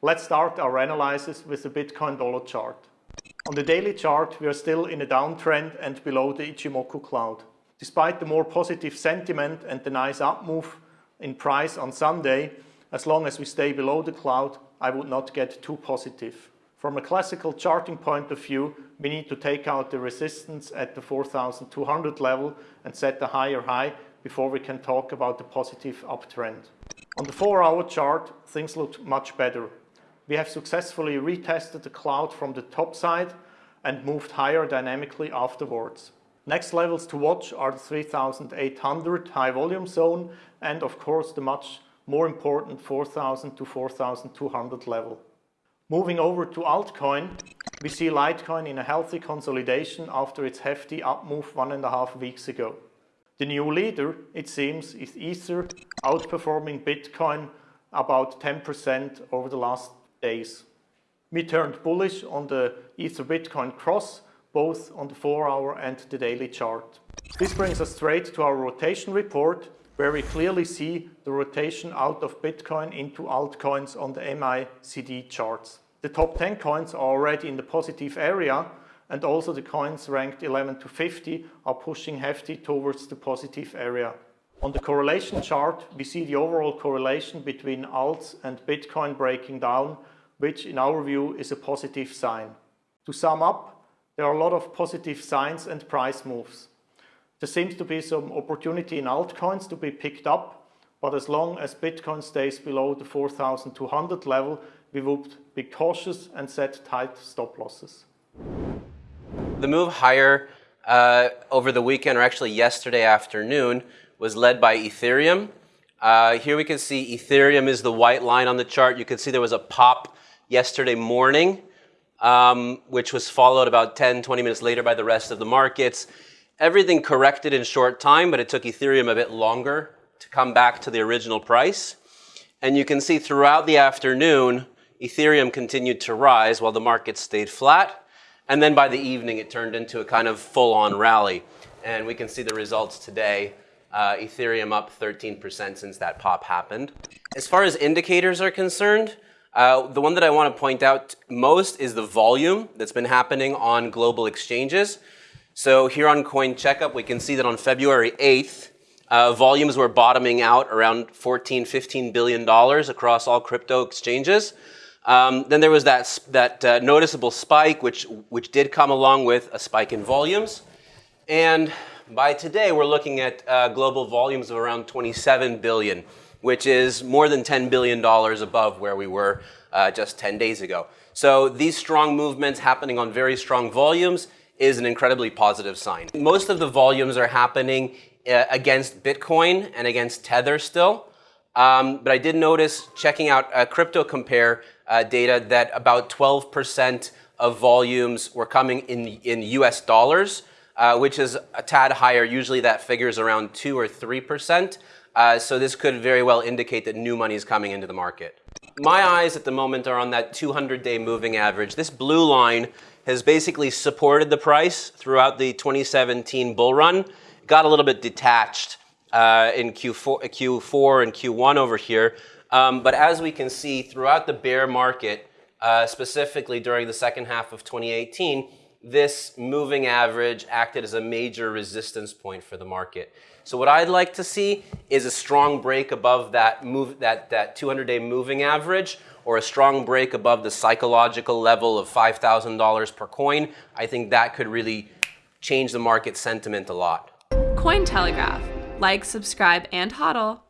Let's start our analysis with the Bitcoin dollar chart. On the daily chart, we are still in a downtrend and below the Ichimoku cloud. Despite the more positive sentiment and the nice up move in price on Sunday, as long as we stay below the cloud, I would not get too positive. From a classical charting point of view, we need to take out the resistance at the 4200 level and set a higher high before we can talk about the positive uptrend. On the 4-hour chart, things look much better. We have successfully retested the cloud from the top side and moved higher dynamically afterwards. Next levels to watch are the 3800 high volume zone and of course the much more important 4000 to 4200 level. Moving over to altcoin, we see Litecoin in a healthy consolidation after its hefty up move one and a half weeks ago. The new leader, it seems, is Ether, outperforming Bitcoin about 10% over the last days. We turned bullish on the Ether Bitcoin cross, both on the 4-hour and the daily chart. This brings us straight to our rotation report, where we clearly see the rotation out of Bitcoin into altcoins on the MACD charts. The top 10 coins are already in the positive area, and also the coins ranked 11 to 50 are pushing hefty towards the positive area. On the correlation chart, we see the overall correlation between alts and Bitcoin breaking down, which in our view is a positive sign. To sum up, there are a lot of positive signs and price moves. There seems to be some opportunity in altcoins to be picked up, but as long as Bitcoin stays below the 4200 level, we would be cautious and set tight stop losses. The move higher uh, over the weekend, or actually yesterday afternoon, was led by Ethereum. Uh, here we can see Ethereum is the white line on the chart. You can see there was a pop yesterday morning, um, which was followed about 10, 20 minutes later by the rest of the markets. Everything corrected in short time, but it took Ethereum a bit longer to come back to the original price. And you can see throughout the afternoon, Ethereum continued to rise while the market stayed flat. And then by the evening, it turned into a kind of full-on rally. And we can see the results today. Uh, Ethereum up 13% since that pop happened. As far as indicators are concerned, uh, the one that I want to point out most is the volume that's been happening on global exchanges. So here on Coin Checkup, we can see that on February 8th, uh, volumes were bottoming out around 14, 15 billion dollars across all crypto exchanges. Um, then there was that, that uh, noticeable spike, which, which did come along with a spike in volumes. And by today, we're looking at uh, global volumes of around 27 billion, which is more than $10 billion above where we were uh, just 10 days ago. So these strong movements happening on very strong volumes is an incredibly positive sign. Most of the volumes are happening uh, against Bitcoin and against Tether still. Um, but I did notice checking out uh, Crypto Compare uh, data that about 12% of volumes were coming in, in US dollars, uh, which is a tad higher. Usually that figure is around 2 or 3%. Uh, so this could very well indicate that new money is coming into the market. My eyes at the moment are on that 200-day moving average. This blue line has basically supported the price throughout the 2017 bull run. Got a little bit detached uh, in Q4, Q4 and Q1 over here. Um, but as we can see throughout the bear market, uh, specifically during the second half of 2018, this moving average acted as a major resistance point for the market. So what I'd like to see is a strong break above that move that that 200-day moving average or a strong break above the psychological level of $5,000 per coin. I think that could really change the market sentiment a lot. Cointelegraph. Like, subscribe, and hodl.